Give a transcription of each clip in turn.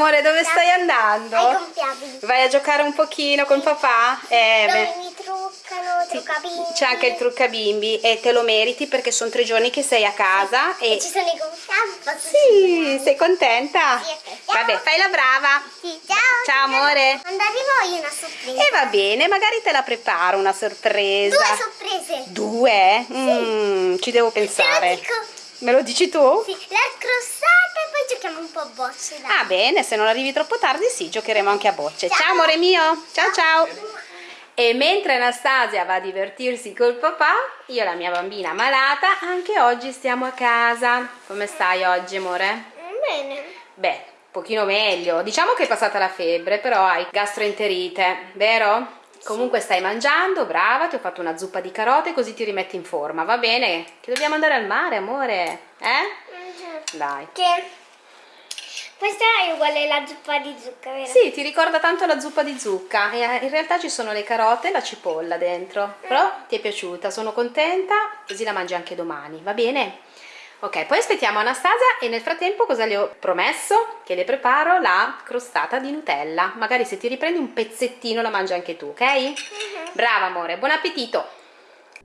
amore, dove stai andando? Vai a giocare un pochino con papà? Eh, Dove mi truccano, c'è anche il trucca bimbi e te lo meriti perché sono tre giorni che sei a casa E e... ci sono i posso Sì, sei contenta? Sì, ok. Ciao. Vabbè, fai la brava. Sì, ciao. Ciao, amore. Quando arrivo io una sorpresa. E va bene, magari te la preparo una sorpresa. Due sorprese. Due? Mm, ci devo lo pensare. dico. Me lo dici tu? Sì, la giochiamo un po' bocce. dai. Ah bene, se non arrivi troppo tardi sì, giocheremo anche a bocce. Ciao, Ciao. amore mio, ciao ciao. E mentre Anastasia va a divertirsi col papà, io e la mia bambina malata, anche oggi stiamo a casa. Come stai oggi, amore? Bene. Beh, un pochino meglio. Diciamo che è passata la febbre, però hai gastroenterite, vero? Comunque stai mangiando, brava, ti ho fatto una zuppa di carote così ti rimetti in forma, va bene? Che dobbiamo andare al mare, amore, eh? Dai. Che questa è uguale alla zuppa di zucca, vero? Sì, ti ricorda tanto la zuppa di zucca e eh, in realtà ci sono le carote e la cipolla dentro. Però ti è piaciuta, sono contenta, così la mangi anche domani, va bene? Ok, poi aspettiamo Anastasia e nel frattempo cosa le ho promesso? Che le preparo la crostata di Nutella. Magari se ti riprendi un pezzettino la mangi anche tu, ok? Brava amore, buon appetito!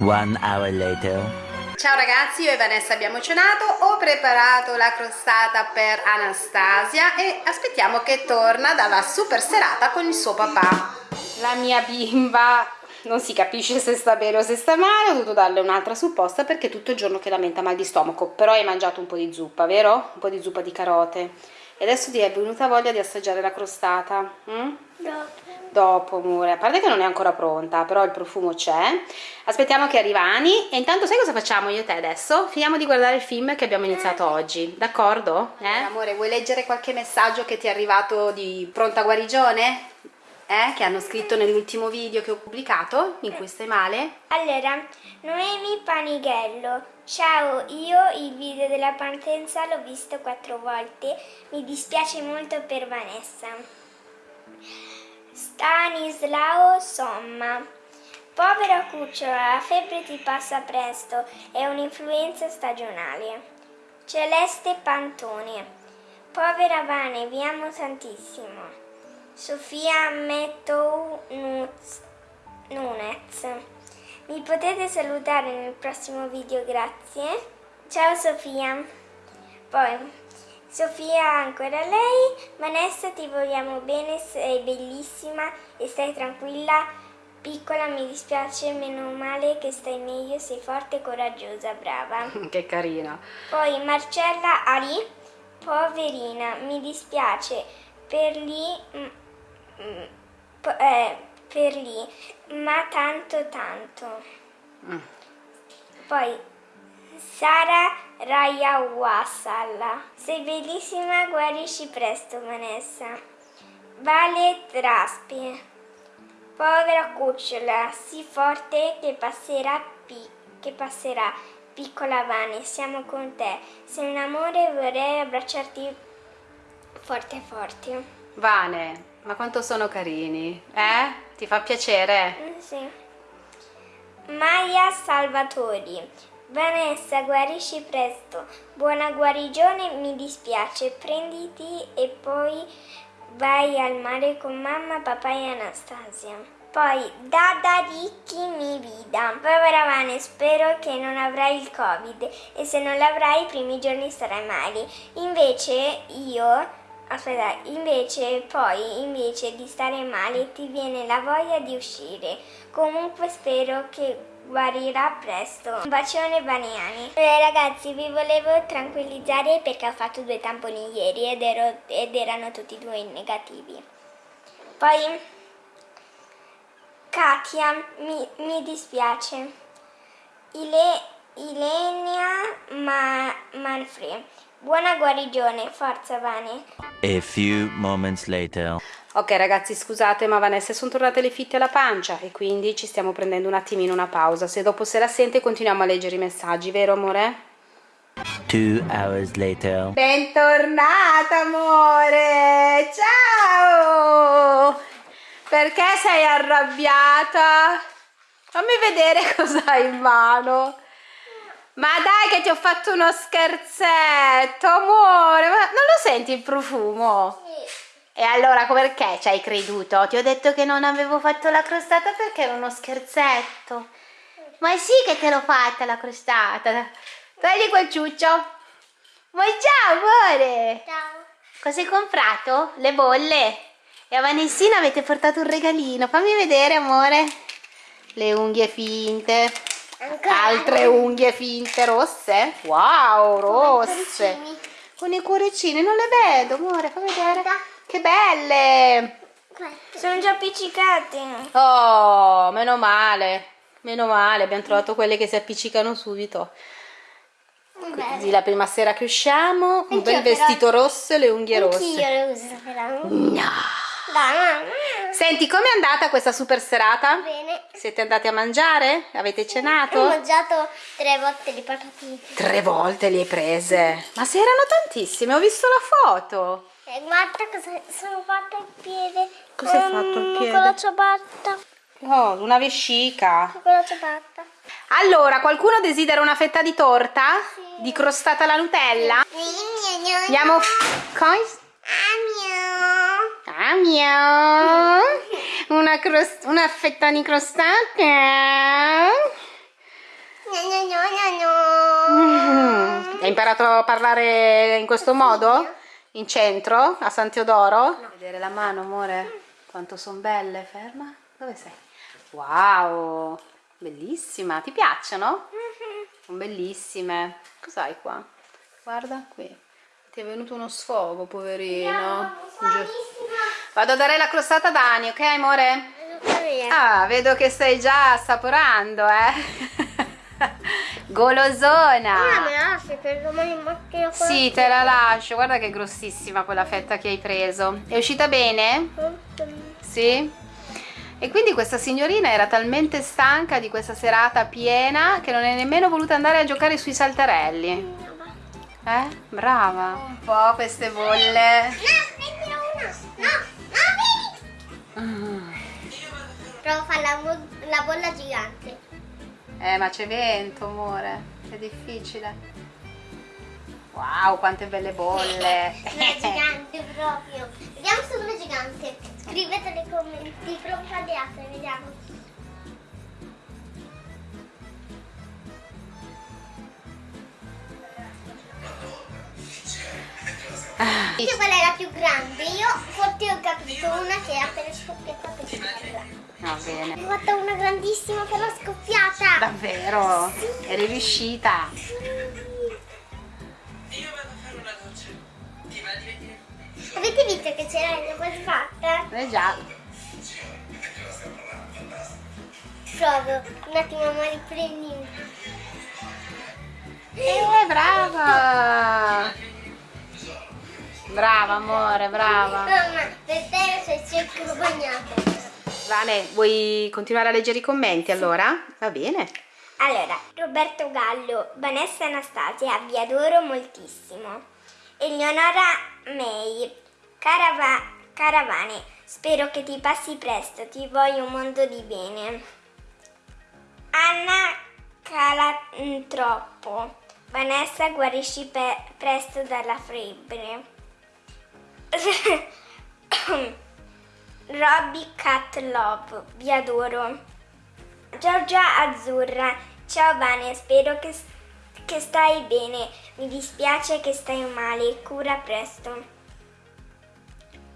One hour later. Ciao ragazzi, io e Vanessa abbiamo cenato, ho preparato la crostata per Anastasia e aspettiamo che torna dalla super serata con il suo papà. La mia bimba non si capisce se sta bene o se sta male, ho dovuto darle un'altra supposta perché tutto il giorno che lamenta mal di stomaco, però hai mangiato un po' di zuppa, vero? Un po' di zuppa di carote. E adesso ti è venuta voglia di assaggiare la crostata. mm? Dopo. Dopo, amore, a parte che non è ancora pronta, però il profumo c'è. Aspettiamo che arriva Ani e intanto sai cosa facciamo io e te adesso? Finiamo di guardare il film che abbiamo iniziato oggi, d'accordo? Eh? Amore, vuoi leggere qualche messaggio che ti è arrivato di pronta guarigione? Eh? Che hanno scritto nell'ultimo video che ho pubblicato, in cui stai male? Allora, Noemi Panighello. Ciao, io il video della partenza l'ho visto quattro volte. Mi dispiace molto per Vanessa. Stanislao Somma. Povera cucciola, la febbre ti passa presto, è un'influenza stagionale. Celeste Pantone. Povera Vane, vi amo tantissimo. Sofia Metou. Nunez. Mi potete salutare nel prossimo video, grazie. Ciao Sofia. Poi, Sofia ancora lei. Vanessa ti vogliamo bene, sei bellissima e stai tranquilla. Piccola, mi dispiace, meno male che stai meglio, sei forte e coraggiosa, brava. Che carina. Poi Marcella Ari, poverina, mi dispiace per lì, mm, mm, po- eh, per lì, ma tanto tanto. Mm. Poi Sara Rayawasala, sei bellissima, guarisci presto Vanessa. Vale Traspi, povera cucciola, sii forte che passerà, che passerà. Piccola Vane, siamo con te. Sei un amore, vorrei abbracciarti forte forte. Vane, ma quanto sono carini, eh? Ti fa piacere? Sì. Maya Salvatori. Vanessa, guarisci presto. Buona guarigione, mi dispiace. Prenditi e poi vai al mare con mamma, papà e Anastasia. Poi Dada Ricchi mi vida. Povera Vane, spero che non avrai il Covid e se non l'avrai i primi giorni starai male. Invece io Aspetta, invece poi invece di stare male ti viene la voglia di uscire. Comunque spero che guarirà presto. Un bacione Baniani. Eh, ragazzi, vi volevo tranquillizzare perché ho fatto due tamponi ieri ed, ero- ed erano tutti e due negativi. Poi Katia, mi, mi dispiace. Ile, Ilenia Ma, Manfred. Buona guarigione, forza Vane. A few moments later. Ok ragazzi scusate ma Vanessa sono tornate le fitte alla pancia e quindi ci stiamo prendendo un attimino una pausa. Se dopo se la sente continuiamo a leggere i messaggi, vero amore? Two hours later. Bentornata amore! Ciao! Perché sei arrabbiata? Fammi vedere cosa hai in mano. Ma dai che ti ho fatto uno scherzetto, amore! Ma non lo senti il profumo? Sì. E allora perché ci hai creduto? Ti ho detto che non avevo fatto la crostata perché era uno scherzetto. Ma sì che te l'ho fatta la crostata. Togli quel ciuccio. Ma ciao amore. Ciao. Cosa hai comprato? Le bolle. E a Vanessina avete portato un regalino. Fammi vedere amore. Le unghie finte. Ancora. Altre unghie finte rosse. Wow, rosse. Con i cuoricini. Non le vedo amore. Fammi vedere. Che belle. Queste. Sono già appiccicate. Oh, meno male, meno male, abbiamo trovato quelle che si appiccicano subito. Così la prima sera che usciamo, un bel vestito rosso e le unghie rosse. Anch'io le uso però. No. Dai, mamma. Senti, com'è andata questa super serata? Bene. Siete andati a mangiare? Avete Ho cenato? mangiato tre volte le patatine. Tre volte le hai prese. Ma se erano tantissime, ho visto la foto. E guarda cosa sono fatta il piede. Cosa hai Con- fatto al piede? Con la ciabatta. Oh, una vescica. Con la ciabatta. Allora, qualcuno desidera una fetta di torta? Di crostata alla Nutella? Andiamo. Cois? Miau. Una, una fetta di crostata. Mm. Hai imparato a parlare in questo modo? In centro? A San Teodoro? Vedere la mano, amore. Quanto sono belle. Ferma. Dove sei? Wow. Bellissima. Ti piacciono? Sono bellissime. Cos'hai qua? Guarda qui. Ti è venuto uno sfogo, poverino. Giù. Vado a dare la crostata a Dani, ok amore? Ah, vedo che stai già assaporando, eh? Golosona! Ah, me la lasci per domani in macchina con Sì, te la lascio. Guarda che grossissima quella fetta che hai preso. È uscita bene? Sì? E quindi questa signorina era talmente stanca di questa serata piena che non è nemmeno voluta andare a giocare sui saltarelli. Eh? Brava. Un po' queste bolle. Provo a fare la, la bolla gigante. Eh, ma c'è vento, amore. È difficile. Wow, quante belle bolle. Una gigante proprio. Vediamo se è una gigante. Scrivete nei commenti, provate, vediamo. Questa qual è la più grande? Io forse ho capito una che è appena. Va bene. Ho fatto una grandissima che l'ho scoppiata. Davvero? Eri riuscita? Avete visto che c'era già quasi fatta? Eh già. Provo. Un attimo, ma riprendi. Eh, brava! Brava, amore, brava. Mamma, per te sei secco bagnato. Vane, vuoi continuare a leggere i commenti allora? Va bene. Allora, Roberto Gallo, Vanessa Anastasia, vi adoro moltissimo. Eleonora May, Carava- Caravane, spero che ti passi presto, ti voglio un mondo di bene. Anna Calantroppo, Vanessa guarisci presto dalla febbre. Robby Cat Love, vi adoro. Giorgia Azzurra, ciao Vane, spero che, che stai bene. Mi dispiace che stai male, cura presto.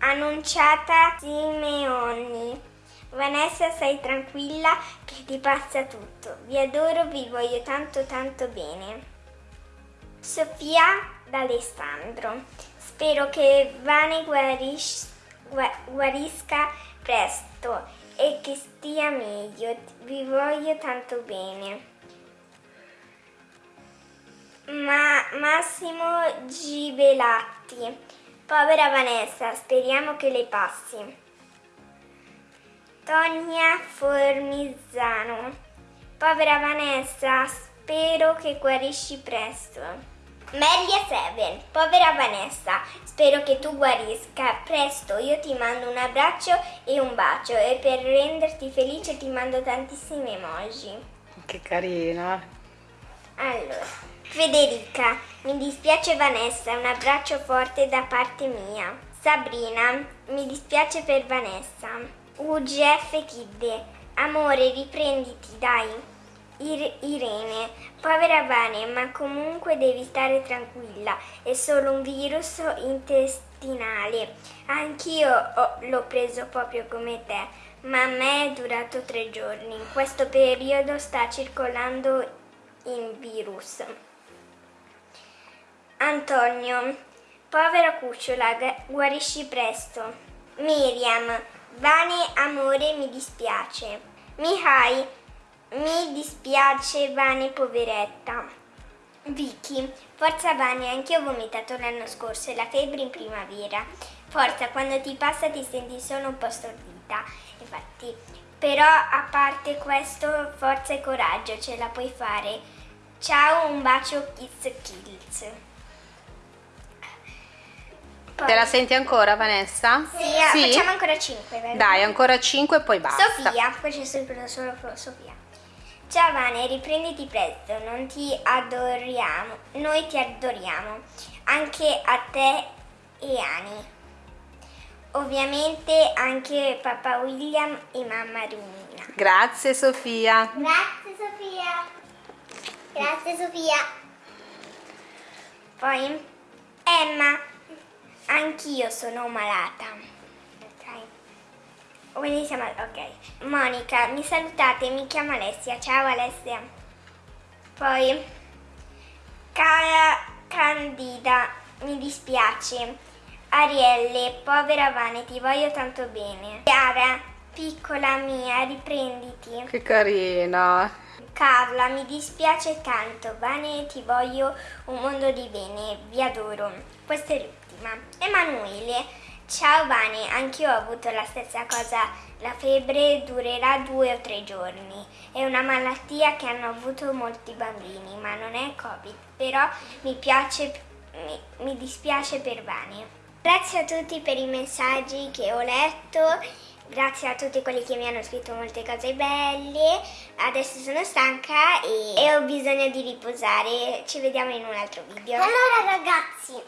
Annunciata Simeoni. Vanessa, stai tranquilla che ti passa tutto. Vi adoro, vi voglio tanto tanto bene. Sofia D'Alessandro. Spero che Vane guaris- gua- guarisca presto e che stia meglio. Vi voglio tanto bene. Ma Massimo Gibelatti. Povera Vanessa, speriamo che le passi. Tonia Formizzano. Povera Vanessa, spero che guarisci presto. Melia Seven, povera Vanessa, spero che tu guarisca presto. Io ti mando un abbraccio e un bacio e per renderti felice ti mando tantissime emoji. Che carina. Allora, Federica, mi dispiace Vanessa, un abbraccio forte da parte mia. Sabrina, mi dispiace per Vanessa. UGF Kid, amore riprenditi dai. Ir- Irene, povera Vane, ma comunque devi stare tranquilla, è solo un virus intestinale. Anch'io ho- l'ho preso proprio come te, ma a me è durato tre giorni. In questo periodo sta circolando il virus. Antonio, povera cucciola, gu- guarisci presto. Miriam, Vane amore mi dispiace. Mihai, mi dispiace Vane poveretta. Vicky, forza Vane, anch'io ho vomitato l'anno scorso e la febbre in primavera. Forza, quando ti passa ti senti solo un po' stordita. Infatti, però a parte questo, forza e coraggio, ce la puoi fare. Ciao, un bacio Kiss Kills. Poi- Te la senti ancora Vanessa? Sì, eh, facciamo ancora 5, vero? Dai, ancora 5 e poi basta. Sofia, poi c'è sempre solo Sofia. Ciao Vane, riprenditi presto, non ti adoriamo, noi ti adoriamo, anche a te e Ani. Ovviamente anche papà William e mamma Rumina. Grazie Sofia. Grazie Sofia. Grazie Sofia. Poi Emma, anch'io sono malata. Siamo ok. Monica, mi salutate, mi chiamo Alessia. Ciao Alessia. Poi cara Candida, mi dispiace. Arielle, povera Vane, ti voglio tanto bene. Chiara, piccola mia, riprenditi. Che carina. Carla, mi dispiace tanto, Vane, ti voglio un mondo di bene, vi adoro. Questa è l'ultima. Emanuele, ciao Vane, anch'io ho avuto la stessa cosa, la febbre durerà due o tre giorni. È una malattia che hanno avuto molti bambini, ma non è Covid, però mi piace, mi, mi dispiace per Vane. Grazie a tutti per i messaggi che ho letto. Grazie a tutti quelli che mi hanno scritto molte cose belle. Adesso sono stanca e, e ho bisogno di riposare. Ci vediamo in un altro video. Allora ragazzi,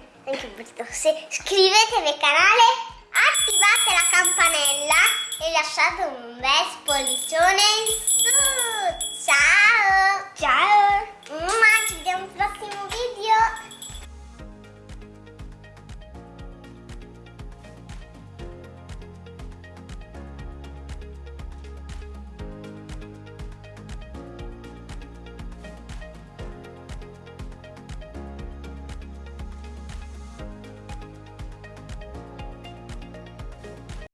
iscrivetevi al canale, attivate la campanella e lasciate un bel pollicione in su. Ciao! Ciao!